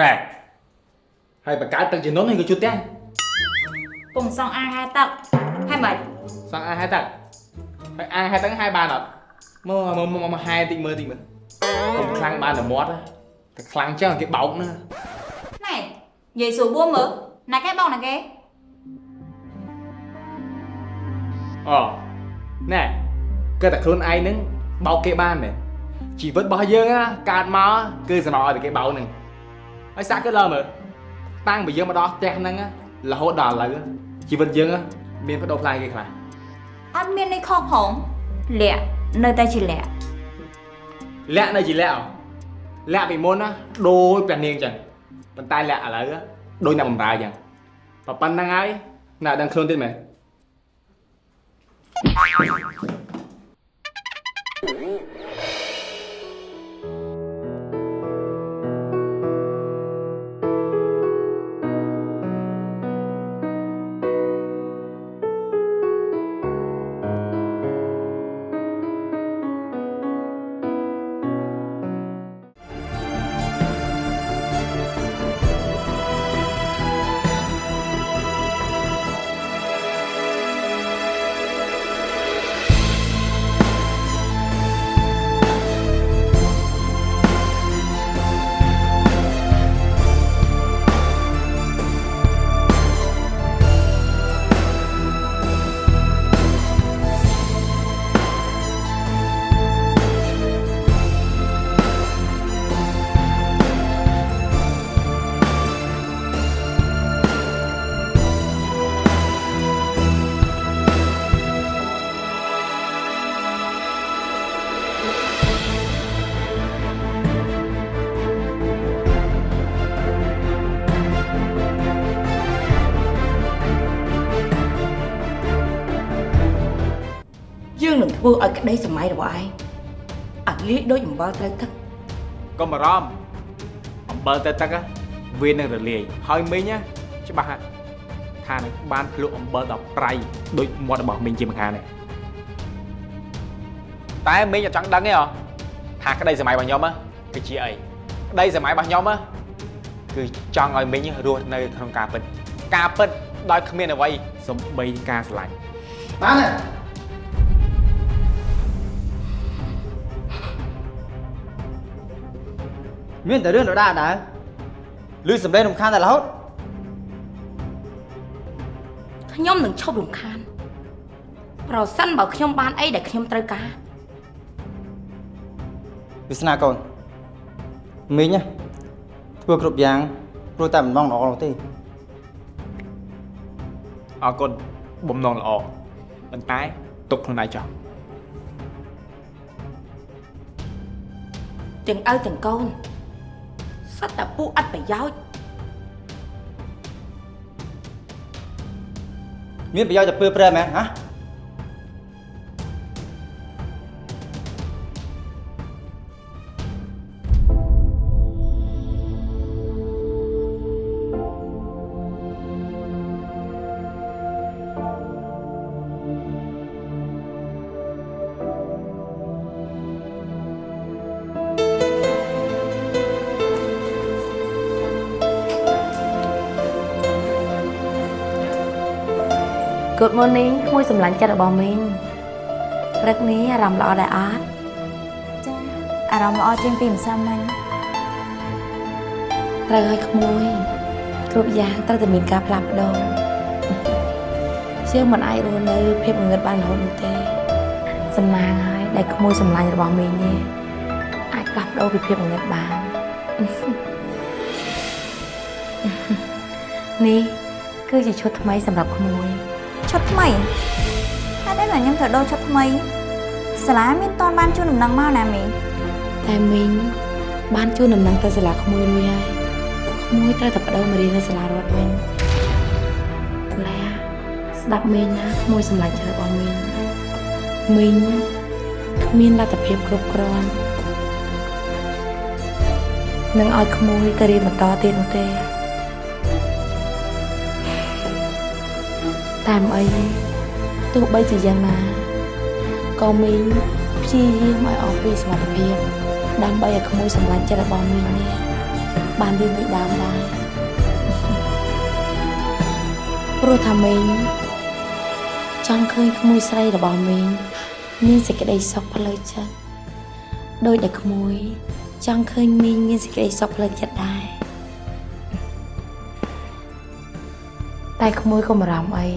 ណែហើយបង្កើតទឹកជំនន់ហ្នឹងក៏ជួតផ្ទះពុំសងអាងហែទឹកហើយមិនសង់អាហែទឹកហើយអាហែទឹកហែបានអត់មកមកមកមកហែតិចមើលតិចមើលកុំខ្លាំងបានតែមាត់ណាតែខ្លាំងចឹងគេបោកណាណែនិយាយសួរបួមមើលណាគេបងណាគេអូណែគឺតែខ្លួនឯងហ្នឹងបោកគេបានទេ ជីវិតរបស់យើងណាកើតមកគឺសំណឲ្យតែគេបោកហ្នឹងហើយសាក់គឺលើមើលតាំងពីយើងមកដល់ផ្ទះហ្នឹងណារហូតដល់ឥឡូវជីវិតយើងណាមានបដូរផ្លាយគេខ្លះអត់មាននេះខុសផងលាក់នៅតែជាលាក់លាក់នៅជាលាក់ហ៎លាក់ពីមុនណាដូចព្រះនាងចឹងប៉ុន្តែលាក់ឥឡូវដូចអ្នកបំរើចឹងប៉ុណ្្នឹងហើយណាដឹងខ្លួនទៀតមែន ធ្វើឲ្យក្តីសម័យរបស់ឯងអាលាយដូចអំបិលត្រូវទឹកកុំបារម្ភអំបិលទៅទឹកណាវានឹងរលាយហើយមីងណាច្បាស់ណាថានឹងបានភ្លក់អំបិលដល់ប្រៃដូចមាត់របស់មីងជាម្ខាងនេះតែមីងអត់ចង់ដឹងទេហ៎ថាក្តីសម័យរបស់ខ្ញុំណាគឺជាអីក្តីសម័យរបស់ខ្ញុំណាគឺចង់ឲ្យមីងរស់នៅក្នុងការពិតការពិតដោយគ្មានអ្វីសំបីការស្រឡាញ់បានហើ មានតែរឿងដដែលដែរឮសំឡេងរំខានតែរហូតខ្ញុំនឹងឈប់រំខាន ប្រសិនបើខ្ញុំបានអីដែលខ្ញុំត្រូវការវាសនាកូនមីងណាធ្វើគ្រប់យ៉ាងព្រោះតែមិនបងល្អនោះទេអរគុណបំណងល្អប៉ុន្តែទុកខ្លួនឯងចោះទាំងឪទាំងកូន សិតតែពួកអត់ប្រយោជន៍មានប្រយោជន៍តែពើប្រែមែនហ៎ Good morning ក្មួយសម្លាញ់ចិត្តរបស់មីងព្រឹកនេះអារម្មណ៍ល្អដែរអត់ចាអារម្មណ៍ល្អជាងពីម្សិលមិញត្រូវឲ្យក្មួយគ្រប់យ៉ាងត្រូវតែមានការផ្លាស់ប្ដូរយើងមិនអាចរស់នៅភាពងងឹតបានរហូតនោះទេសំណាងហើយដែលក្មួយសម្លាញ់របស់មីងនេះអាចផ្លាស់ប្ដូរពីភាពងងឹតបាននេះគឺជាឈុតថ្មីសម្រាប់ក្មួយ ឈុតថ្មីហេតុអីបានខ្ញុំត្រូវដូរឈុតថ្មីសាលាមានតនបានជូនដំណឹងមកណាមីងតែមីងបានជួនដំណឹងទៅសាលាក្មួយរួចហើយក្មួយត្រូវតែបដូរមករៀននៅសាលារដ្ឋវិញលែស្ដាប់មីងណាក្មួយសម្លាញ់ចិត្តរបស់មីងមីងគ្មានលទ្ធភាពគ្រប់គ្រាន់នឹងឲ្យក្មួយទៅរៀនបន្តទៀតនោះទេ តែមិនអីទោះបីជាយ៉ាងណាក៏មីងព្យាយាមឲ្យអស់ពីសមត្ថភាពដើម្បីឲ្យក្មួយសម្លាញ់ចិត្តរបស់មីងនេះបានរៀងដូចដើមដែរព្រោះថាមីងចង់ឃើញក្មួយស្រីរបស់មីងមានសេចក្តីសុខផ្លូវចិត្តដោយដែលក្មួយចង់ឃើញមីងមានសេចក្តីសុខផ្លូវចិត្តដែរ តែក្មួយកុំបារម្ភអី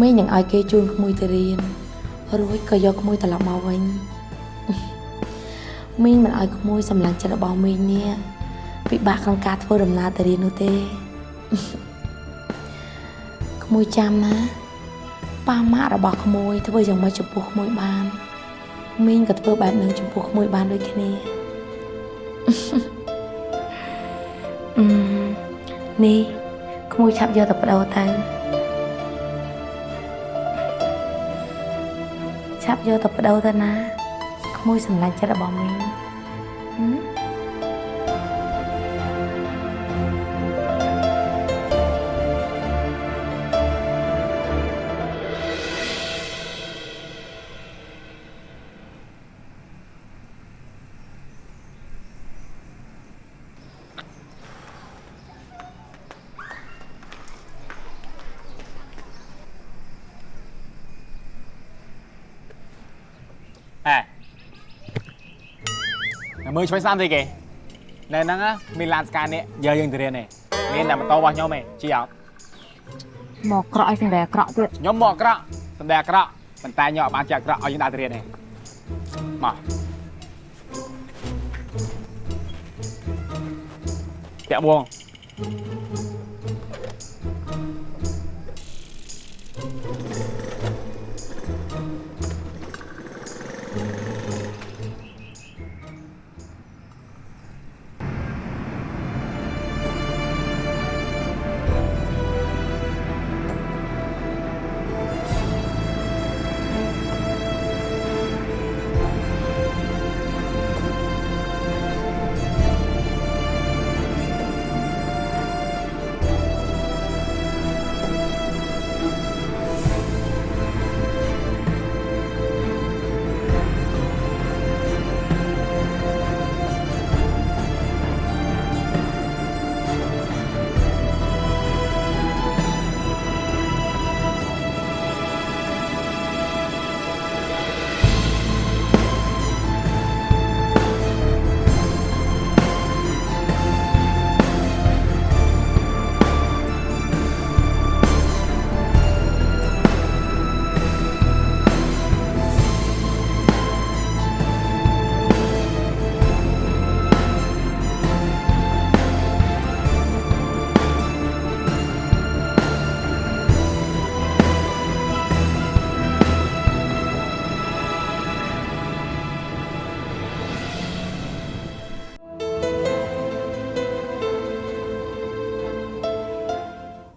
មីងនឹងឲ្យគេជូនក្មួយទៅរៀនរួចក៏យកក្មួយត្រឡប់មកវិញមីងមិនឲ្យក្មួយសម្លាញ់ចិត្តរបស់មីងនេះពិបាកក្នុងការធ្វើដំណើរទៅរៀននោះទេក្មួយចាំណាប៉ាម៉ាក់របស់ក្មួយធ្វើយ៉ាងម៉េចចំពោះក្មួយបានមីងក៏ធ្វើបែបនឹងចំពោះក្មួយបានដូចគ្នាអឺនេះ ក្មួយឆាប់យកទៅបដូរទៅឆាប់យកទៅបដូរទៅណាក្មួយសម្លាញ់ចិត្តរបស់មីងហឹម មើលឆ្វេងស្ដាំស្អីគេនៅហ្នឹងណាមានឡានស្កានេះយកយើងទៅរៀននេះមានតែម៉ូតូរបស់ខ្ញុំឯងជិះអត់មកក្រក់ឲ្យសម្រាប់ក្រក់ទៀតខ្ញុំមកអាក្រក់សំដែងអាក្រក់ប៉ុន្តែខ្ញុំអត់បានជាអាក្រក់ឲ្យយើងដើរទៅរៀនទេមកតាក់បង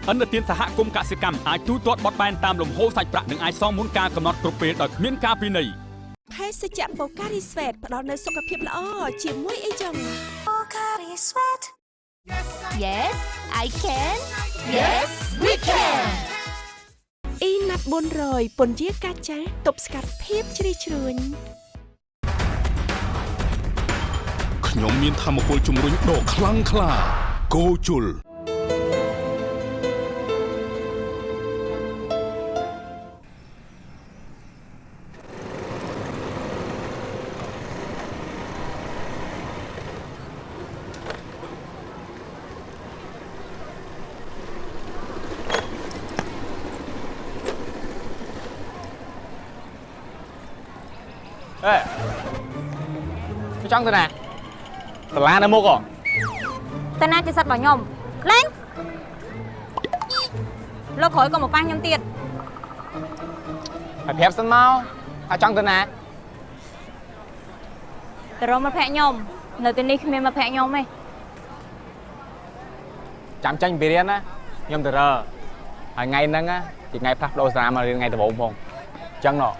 អន្តរជាតិសហគមន៍កសិកម្មអាចទូទាត់បត់បែនតាមលំហូរសាច់ប្រាក់និងអាចសងមុនការកំណត់គ្រប់ពេលដោយគ្មានការពិន័យភេសជ្ជៈបូការីស្វេតផ្ដល់នូវសុខភាពល្អជាមួយអីចឹង Yes I can Yes we can អ៊ីណាត់400ពន្យាកាចាស់ទប់ស្កាត់ភាពជ្រីជ្រួញខ្ញុំមានធម៌ពលជំរុញដ៏ខ្លាំងក្លាគោជុ ង់ទៅណាសាលានៅមុខហ៎តែណាជាសិទ្ធិរបស់ខ្ញុំលេងលោកក្រោយក៏មកប៉ះខ្ញុំទៀតហើយប្រាប់សិនមកថាចង់ទៅណាទៅរកមិត្តភក្តិខ្ញុំនៅទីនេះគ្មានមិត្តភក្តិខ្ញុំទេចាំចាញ់ពីរៀនណាខ្ញុំទៅរើហើយថ្ងៃហ្នឹងណាជាថ្ងៃផ្លាស់ប្ដូរសាលាមករៀនថ្ងៃដំបូងផងអញ្ចឹងណោះ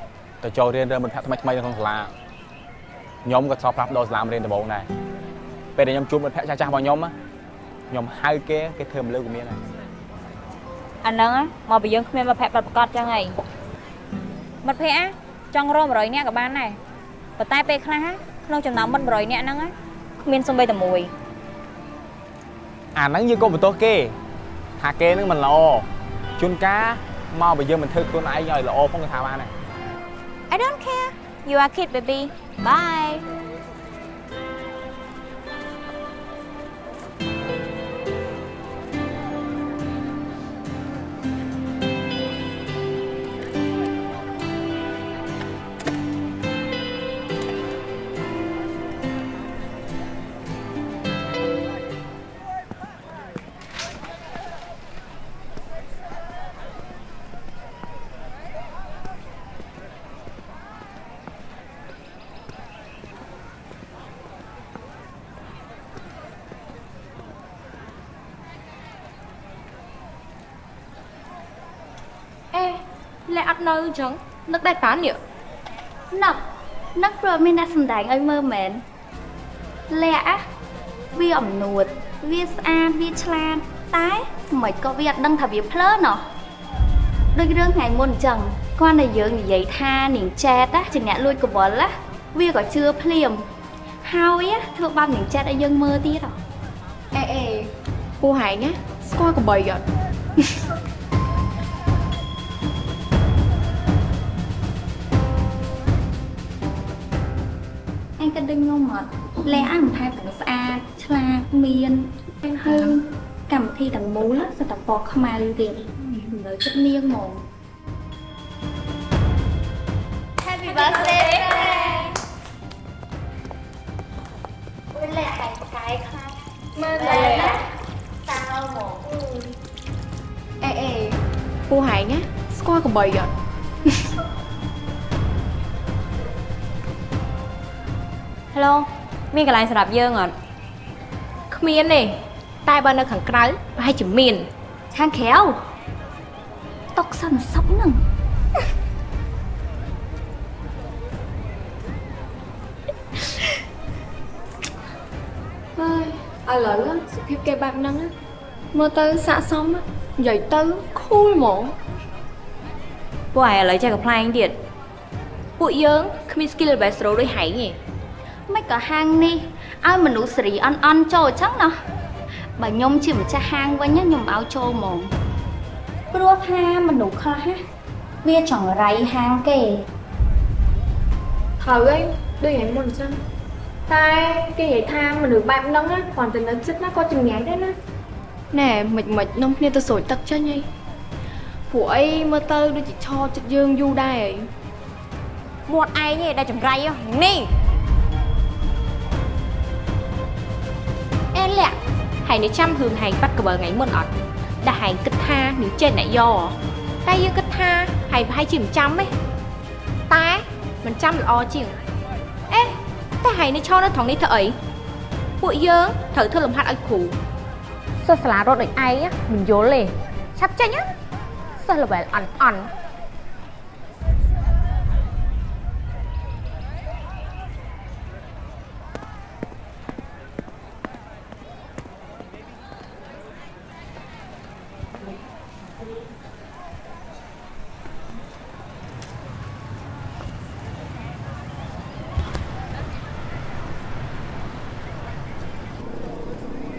ទៅចូលរៀនរើមិត្តភក្តិថ្មីថ្មីនៅក្នុងសាលា ខ្ញុំក៏ធ្លាប់ផ្លាស់ប្ដូរសាលាមករៀនដំបូងដែរពេលដែលខ្ញុំជួបមិត្តភក្តិចាស់ចាស់ៗរបស់ខ្ញុំណាខ្ញុំហៅគេគេធ្វើមិនលើក៏មានដែរអាហ្នឹងណាមកពីយើងគ្មានមិត្តភក្តិប្រកបចឹងហីមិត្តភក្តិណាចង់រក100នាក់ក៏បានដែរប៉ុន្តែពេលខ្លះណាក្នុងចំណោមមិត្ត100នាក់ហ្នឹងណាគ្មានសូម្បីតែមួយអាហ្នឹងយើងក៏បន្ទោសគេថាគេហ្នឹងមិនល្អជួនកាលមកបើយើងមិនធ្វើខ្លួនឯងឲ្យល្អផងក៏ថាបានដែរ I don't care you are kid baby. Bye លែអត់នៅអញ្ចឹងនឹកដែរតានេះនឹកនឹកព្រោះមានអ្នកសំដែងឲ្យមើលមែនលាក់อะវាអំនួតវាស្អាតវាឆ្លាតតែមិនក៏វាអត់ដឹងថាវាភ្លើណោះដូចរឿងថ្ងៃមុនអញ្ចឹងគាត់តែយើងនិយាយថានាងចែតណាជាអ្នកលួចកវលណាវាក៏ជឿភ្លាមហើយណាធ្វើបាបនាងចែតឲ្យយើងមើលទៀតហ៎អេអេពូហែងណាស្គាល់កបីអត់ លែអាមិនថែទាំងស្អាតឆ្លាតមានហើយកម្មវិធីទាំងមូលសិតតែពណ៌ខ្មៅទៀតលើចិត្តនាងហ្មង Happy birthday អូយលែអាយផ្កាយខ្លាំងមើលលែណាតើហ្មងអេអេពូហែងណាស្គាល់កបីអត់ Hello មានកន្លែងសម្រាប់យើងអត់គ្មានទេតែបើនៅខាងក្រៅប្រហែលជាមានខាងក្រៅຕົកសិនសុកហ្នឹងហើយឥឡូវសុភាពគេបែបហ្នឹងណាមើលទៅស័កសមណានិយាយទៅ cool ហ្មងពួកឯងឥឡូវចេះកំ pl ែងទៀតពួកយើងគ្មាន skill bastro ដូចហែងទេ មិនក៏ហាងនេះឲ្យមនុស្សសេរីអន់អន់ចូលអញ្ចឹងណាបើខ្ញុំជាម្ចាស់ហាងវិញណាខ្ញុំឲ្យចូលហ្មងព្រោះថាមនុស្សខ្លះណាវាចង្រៃហាងគេត្រូវហើយដូចហែងមុនអញ្ចឹងតែគេនិយាយថាមនុស្សបែបហ្នឹងណាគ្រាន់តែនៅចិត្តណាក៏ចង្ញៃដែរណាណែមិនមិននំគ្នាទៅស្រួយទឹកចេញហីព្រោះអីមើលទៅដូចជាឆោចិត្តយើងយូរដែរហីមាត់ឯងឯងដែលចង្រៃ ហ៎នេះអេលាក់ហែងនេះចាំរឿងហែងបាត់កបើថ្ងៃមុនអត់ដែលហែងគិតថានឹងចេញអ្នកយកតែយើងគិតថាហែងប្រហែលជាមិនចាំទេតែមិនចាំល្អជាងអេតែហែងនេះឈរនៅត្រង់នេះធ្វើអីពួកយើងត្រូវធ្វើលំហាត់ឲ្យគ្រូសិស្សសាលារត់ដូចឯងមិនយល់ទេឆាប់ចេញណាសិស្ស level អន់អន់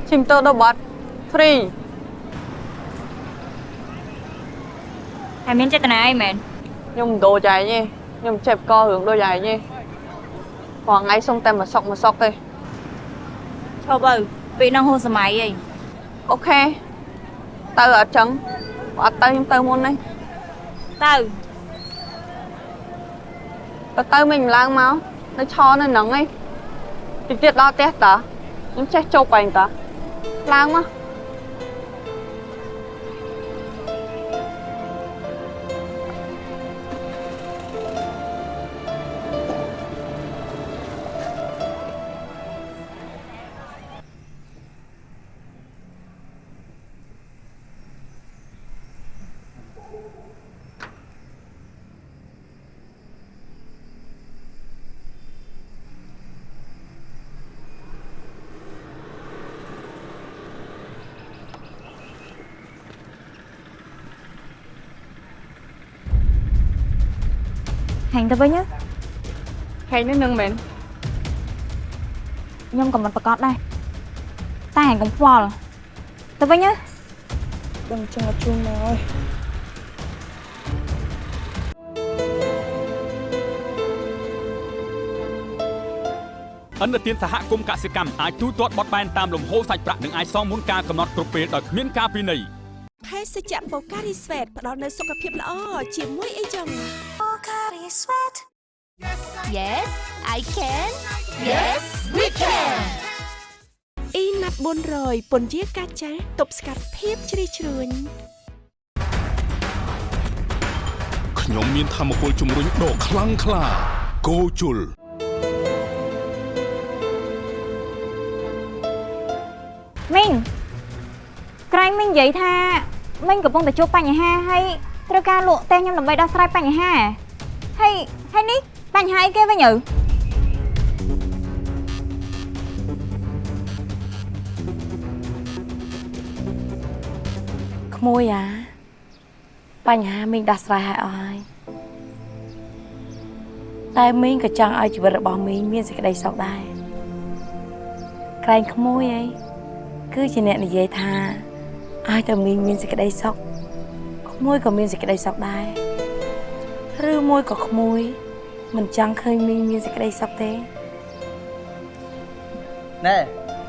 ឈិមតោដល់បាត់ free ហើយមានចេតនាអីមែនខ្ញុំមិនដូរចែងទេខ្ញុំចេះករឿងដូចឯងទេព្រោះថ្ងៃសុំតែមួយសុកមួយសុកទេឈប់ទៅពេលហ្នឹងហួសសម័យអីអូខេទៅអត់ចឹងបើអត់ទៅខ្ញុំទៅមុននេះទៅទៅទៅមិនឡើងមកនៅឆនៅហ្នឹងឯងតិចទៀតដល់ផ្ទះតើខ្ញុំចេះជប់ឯងតើ ឡើងមក ហែងទៅវិញណាហែងនេះនឹងមែនខ្ញុំក៏មិនប្រកាសដែរតែឯងកុំខ្វល់ទៅវិញណាដឹងចឹងអត់ជូនមកហើយអន្តរជាតិសហគមន៍កសិកម្មអាចទូទាត់បត់បែនតាមលំហូរសាច់ប្រាក់និងអាចសងមុនការកំណត់គ្រប់ពេលដោយគ្មានការពិន័យភេសជ្ជៈបូការីស្វេតផ្ដល់នូវសុខភាពល្អជាមួយអីចឹង Yes I can Yes we can អ៊ីណាត់400ពន្យាកាចាទប់ស្កាត់ភាពជ្រីជ្រួញខ្ញុំមានធម៌ពលជំរុញដ៏ខ្លាំងក្លាគោជុលមីងក្រែងមីងនិយាយថាមីងកំពុងតែជួបបញ្ហាហើយត្រូវការលក់តែខ្ញុំដើម្បីដោះស្រាយបញ្ហា ហើយហើយនេះបញ្ហាអីគេវិញឪក្មួយអាបញ្ហាមីងដោះស្រាយឲ្យអស់ហើយតែមីងក៏ចង់ឲ្យជីវិតរបស់មីងមានសេចក្តីសុខដែរក្រែងក្មួយអីគឺជាអ្នកនិយាយថាឲ្យតែមីងមានសេចក្តីសុខក្មួយក៏មានសេចក្តីសុខដែរ ឬមួយក៏ក្មួយ មិនចង់ឃើញមីងមានសេចក្តីសុខទេណែ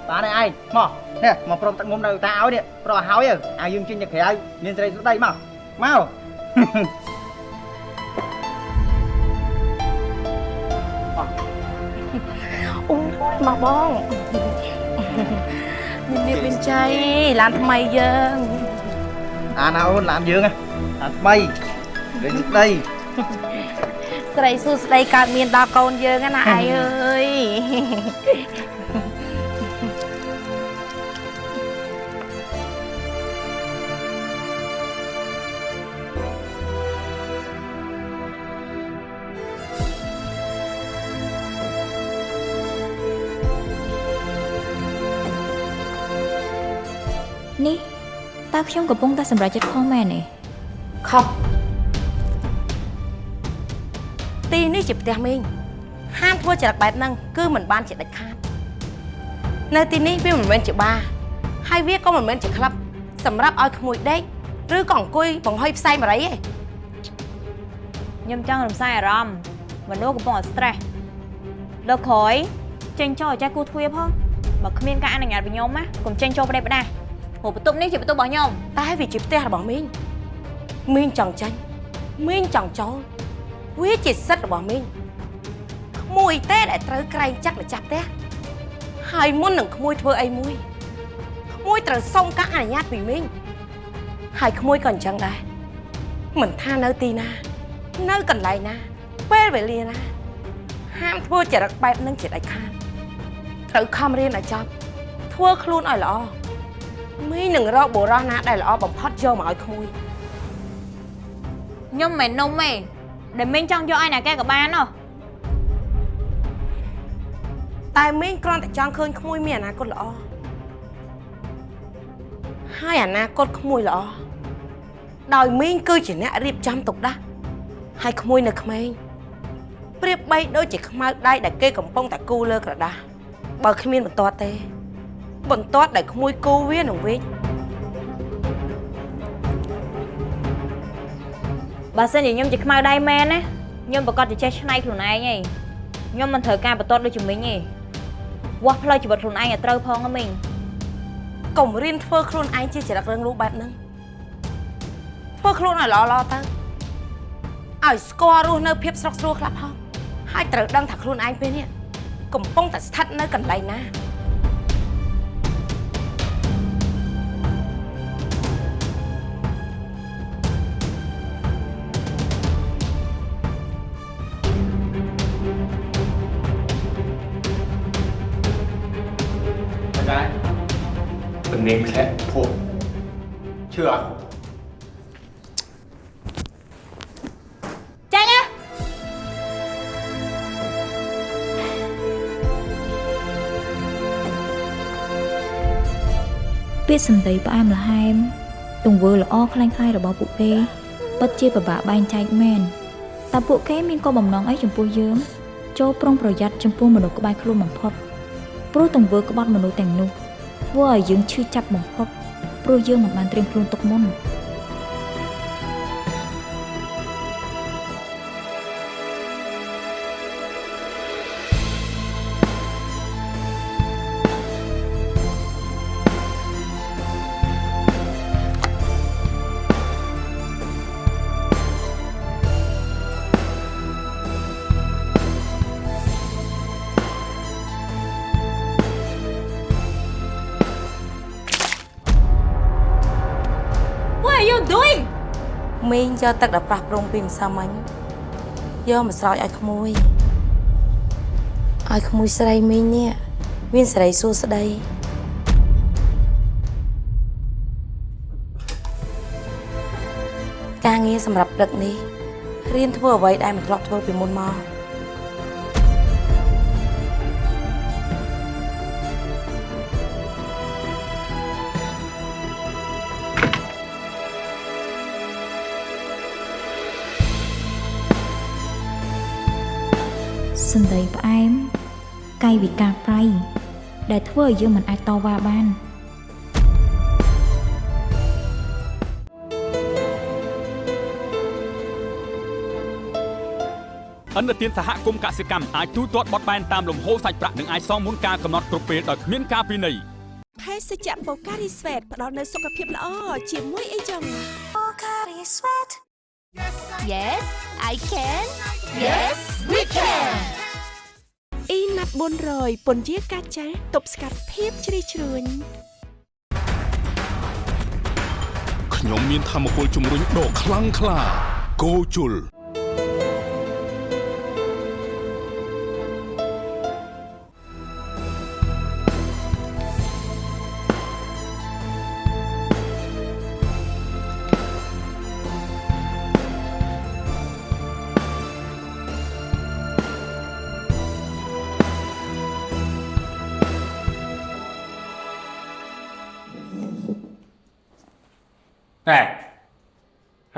បានហើយឯងមកនេះមកព្រមទឹកមុំនៅតាឲ្យនេះប្រឲ្យហើយឲ្យយើងចេញទៅក្រៅមានសេរីសុខដីមកមកអូយមកបងមានមានចៃឡានថ្មីយើងអាណាអូនឡានយើងណាឡានថ្មីលេងសុខដី ស្រីសួស្ដីកើតមានដល់កូនយើងណាឯងអើយនេះតើខ្ញុំកំពុងតែសម្រេចចិត្តខុសមែនទេខុស ទីនេះជាផ្ទះមីងហាមធ្វើចរិតបែបហ្នឹងគឺមិនបានជាដាច់ខាតនៅទីនេះវាមិនមែនជាបារហើយវាក៏មិនមែនជាក្លឹបសម្រាប់ឲ្យក្មួយដេកឬក៏អង្គុយបង្ហុយផ្សែងបារីទេខ្ញុំចង់រំសាយអារម្មណ៍មនុស្សកំពុងតែ stress លើកក្រោយចេញចូលឲ្យចេះគូទ្វារផងបើគ្មានការអនុញ្ញាតពីខ្ញុំណាកុំចេញចូលប្រទេសផ្ដាស់ព្រោះបន្ទប់នេះជាបន្ទប់របស់ខ្ញុំតែវាជាផ្ទះរបស់មីងមីងចង់ចាញ់មីងចង់ចូល វាជាសិទ្ធិរបស់មីងក្មួយទេដែលត្រូវក្រែងចាក់ម្ចាស់ផ្ទះហើយមុននឹងក្មួយធ្វើអីមួយក្មួយត្រូវសុំការអនុញ្ញាតពីមីងហើយក្មួយក៏អញ្ចឹងដែរមិនថានៅទីណា នៅកន្លែងណា ពេលវេលាណា ហាមធ្វើចរិតបែបហ្នឹងជាដាច់ខាតត្រូវខំរៀនឲ្យចប់ធ្វើខ្លួនឲ្យល្អមីងនឹងរកបុរសណាដែលល្អបំផុតយកមកឲ្យក្មួយខ្ញុំមិនមែននំទេ ដែលមីងចង់យកឲ្យណាគេក៏បានណោះតែមីងគ្រាន់តែចង់ឃើញក្មួយមានអនាគតល្អហើយអនាគតក្មួយល្អដោយមីងគឺជាអ្នករៀបចំទុកដាស់ហើយក្មួយនៅក្មេងប្រៀបបីដូចជាខ្មៅដៃដែលគេកំពុងតែគូលើក្រដាសបើគ្មានបន្ទាត់ទេបន្ទាត់ដែលក្មួយគូវានឹងវិញ បើសិនជាខ្ញុំជាខ្មៅដៃមែនណាខ្ញុំប្រកាសជាចេះឆ្នៃខ្លួនឯងឯងខ្ញុំមិនត្រូវការបន្ទាត់ដូចជាមីងទេវាស់ផ្លូវជីវិតខ្លួនឯងឲ្យត្រូវផងណាមីងកុំរៀនធ្វើខ្លួនឯងជាចរិតរឿងលូបែបហ្នឹងធ្វើខ្លួនឲ្យល្អល្អទៅឲ្យស្គាល់រស់នៅភាពស្រុកស្រួលខ្លះផងហើយត្រូវដឹងថាខ្លួនឯងពេលនេះកំពុងតែស្ថិតនៅកន្លែងណា ទំនេរធ្លាក់ភពជឿអត់ចាញ់ណាពាក្យសម្ដីផ្អែមល្ហែមទង្វើល្អខ្លាំងខ្លាយរបស់ពួកគេពិតជាពិបាកបែងចែកមែនតើពួកគេមានគោលបំណងអីចំពោះយើងចូលប្រុងប្រយ័ត្នចំពោះមនុស្សក្បែរខ្លួនបំផុតព្រោះទង្វើក្បត់មនុស្សទាំងនោះ ធ្វើឲ្យយើងឈឺចាប់បំផុតព្រោះយើងមិនបានត្រៀមខ្លួនទុកមុន doing មីងយកទឹកដែលប្រះប្រងពីម្សិលមិញយកមកស្រោចឲ្យក្មួយឲ្យក្មួយស្រីមីងនេះមានសេរីសួស្តីការងារសម្រាប់ព្រឹកនេះរៀនធ្វើអ្វីដែលមិនធ្លាប់ធ្វើពីមុនមក ផ្អែមកាយវិការប្រៃដែលធ្វើឲ្យយើងមិនអាចតវ៉ាបានឥណទានសហគមន៍កសិកម្មអាចទូទាត់បត់បែនតាមលំហូរសាច់ប្រាក់និងអាចសងមុនការកំណត់គ្រប់ពេលដោយគ្មានការពិន័យភេសជ្ជៈបូការីស្វេតផ្ដល់នូវសុខភាពល្អជាមួយអីចឹង Yes I can Yes we can អ៊ី ណាត់400ពន្យាកាចាស់ទប់ស្កាត់ភាពជ្រីជ្រួញខ្ញុំមានធម៌ពលជំរុញដ៏ខ្លាំងក្លាគោជុល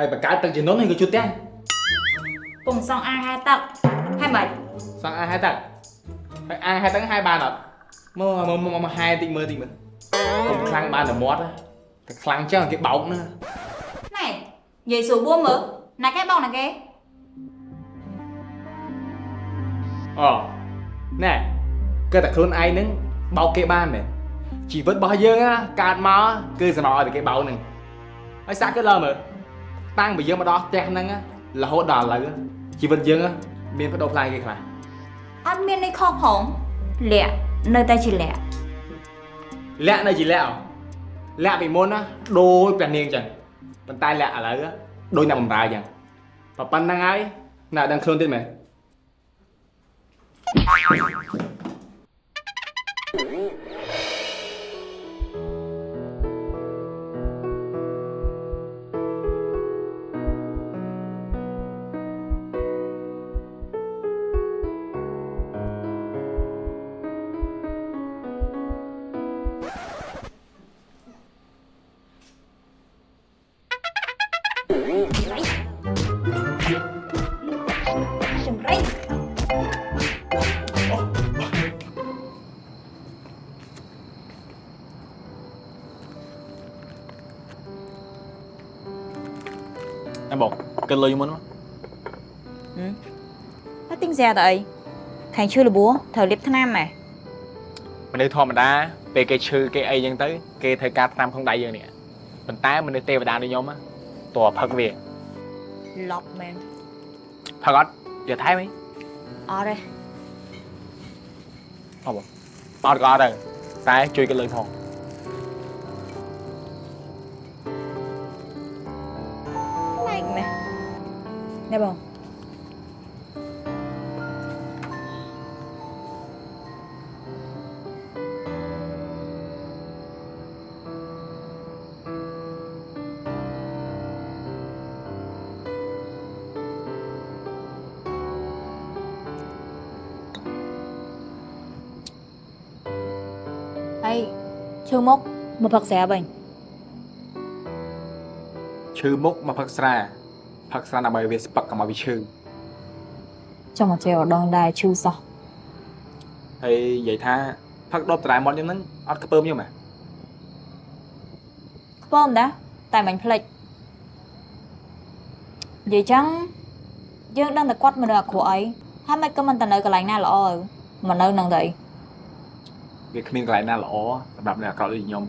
ហើយបង្កើតទឹកជំនន់នេះក៏ជួតផ្ទះពងសង់អាងហែទឹកហើយមិនសង់អាហែទឹកហើយអាហែទឹកហែបានអត់មកមកមកមកហែតិចមើលតិចមើលកុំខ្លាំងបានតែមាត់ណាតែខ្លាំងចឹងគេបោកណាណែនិយាយសួរបួមមើលណាគេបងណាគេអូណែគឺតែខ្លួនឯងហ្នឹងបោកគេបានមែនជីវិតរបស់យើងណាកើតមកគឺសំណឲ្យតែគេបោកហ្នឹងហើយសាក់គឺលើមើល តាំងពីយើងមកដល់ផ្ទះហ្នឹងណារហូតដល់ឥឡូវជីវិតយើងណាមានបដូរផ្លាយគេខ្លះអត់មាននេះខុសផងលាក់នៅតែជាលាក់លាក់នៅជាលាក់ហ៎លាក់ពីមុនណាដូចព្រះនាងចឹងប៉ុន្តែលាក់ឥឡូវណាដូចអ្នកបំរើចឹងប៉ុណ្្នឹងហើយអ្នកដឹងខ្លួនទៀតមែន គិតលុយមុនមកហើយទិញស្រាទៅអីខាងឈឺលបួត្រូវលាបថ្នាំហ៎មនុស្សធម្មតាពេលគេឈឺគេអីចឹងទៅគេត្រូវការតាមក្នុងដៃយើងនេះប៉ុន្តែមនុស្សទេវតាដូចខ្ញុំណាតើផឹកវាឡប់មែនផឹកអត់យកថែមអីអត់ទេអត់បងអត់ក៏អត់ដែរតែជួយគិតលុយផង ណែបងហើយឈឺមុខមកផឹកស្រាវិញឈឺមុខមកផឹកស្រា ផឹកស្រាដើម្បីវាស្ពឹកកុំឲ្យវាឈឺចង់មកជេរដងដែរឈឺសោះហើយនិយាយថាផឹកដប់តារ៉ែមាត់ខ្ញុំហ្នឹងអត់ខ្ពើមខ្ញុំហ៎ខ្ពើមដែរតែមិនភ្លេចនិយាយចឹងយើងដឹងតែគាត់មនុស្សអាក្រក់អីហើយមិនក៏មិនទៅនៅកន្លែងណាល្អទៅមកនៅនឹងទៅអីវាគ្មានកន្លែងណាល្អសម្រាប់អ្នកអាក្រក់ដូចខ្ញុំ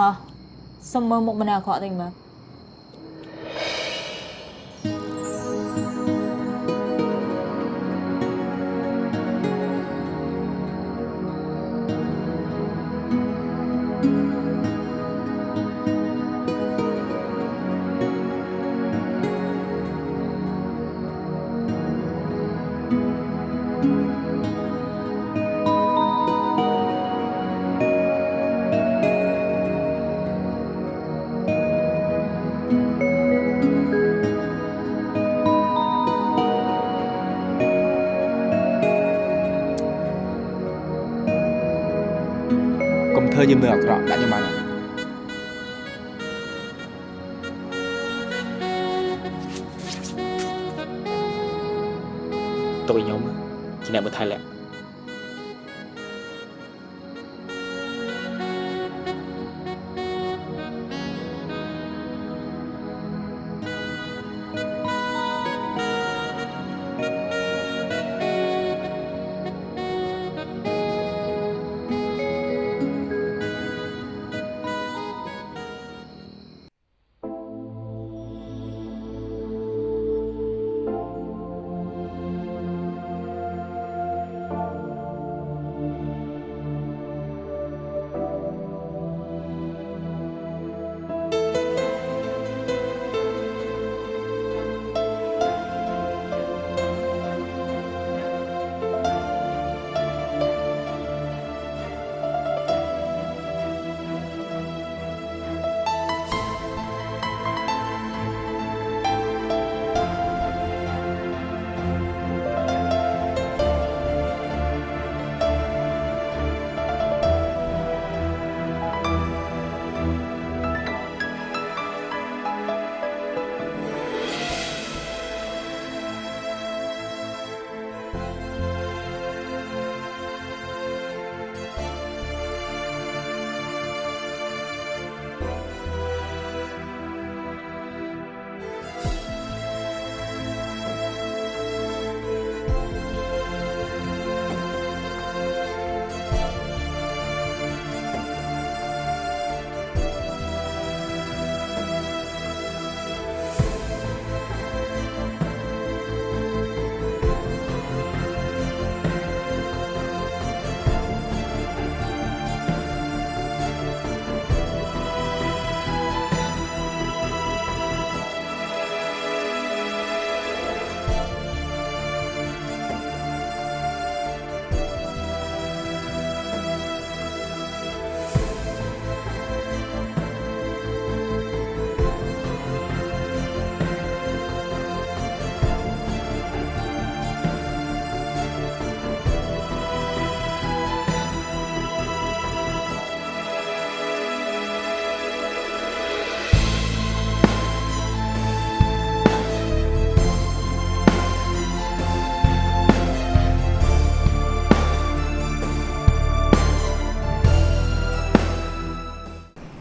មក សុំមើលមុខមនុស្ 힘들었더라 나좀 많아 tôi nhóm chỉ là một thai lẽ.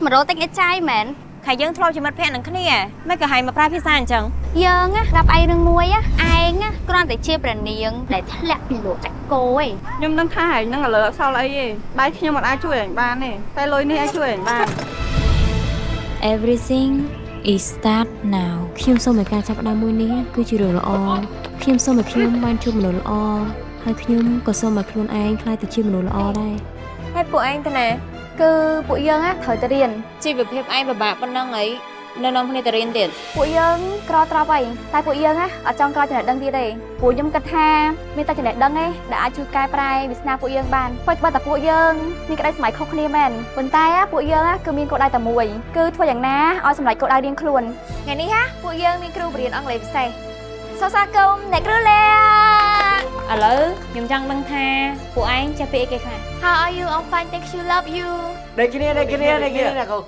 100តិចឯចាយមែនខែយើងធ្លាប់ជាមិត្តភក្តិនឹងគ្នាមិនក៏ហែងមកប្រើភាសាអញ្ចឹងយើងណាប្រាប់ឯងរឿងមួយឯងគ្រាន់តែជាប្រនាងដែលធ្លាក់ពីលោកចាក់គោឯងខ្ញុំនឹងថាឯងនឹងឥឡូវអត់សល់អីទេដៃខ្ញុំមិនអាចជួយឯងបានទេតែលុយនេះអាចជួយឯងបាន Everything is start now ខ្ញុំសូមឲ្យការចាប់ផ្ដើមមួយនេះគឺជារឿងល្អខ្ញុំសូមឲ្យខ្ញុំបានជួបមនុស្សល្អហើយខ្ញុំក៏សូមឲ្យខ្លួនឯងក្លាយទៅជាមនុស្សល្អដែរហើយពួកឯងទៅណា គឺពួកយើងណាត្រូវតែរៀនជីវភាពឯងពិបាកប៉ុណ្ណឹងអីនៅនាំគ្នាទៅរៀនទៀតពួកយើងក្រត្រប់ហើយតែពួកយើងណាអត់ចង់ក្រចំណេះដឹងទៀតទេពួកខ្ញុំគិតថាមានតែចំណេះដឹងទេដែលអាចជួយកែប្រែវាសនាពួកយើងបានព្រោះបើតែពួកយើងមានក្តីសម័យខុសគ្នាមែនប៉ុន្តែណាពួកយើងណាគឺមានគោលដៅតែមួយគឺធ្វើយ៉ាងណាឲ្យសម្រេចគោលដៅរៀងខ្លួនថ្ងៃនេះណាពួកយើងមានគ្រូបរៀនអង់គ្លេសពិសេសសរសើរគុំអ្នកគ្រូលា ឥឡូវខ្ញុំចង់ដឹងថាពួកឯងចេះពីអីគេខ្លះ How are you I'm fine thank you love you ដូចគ្នាដូចគ្នាដូចគ្នាណាកូ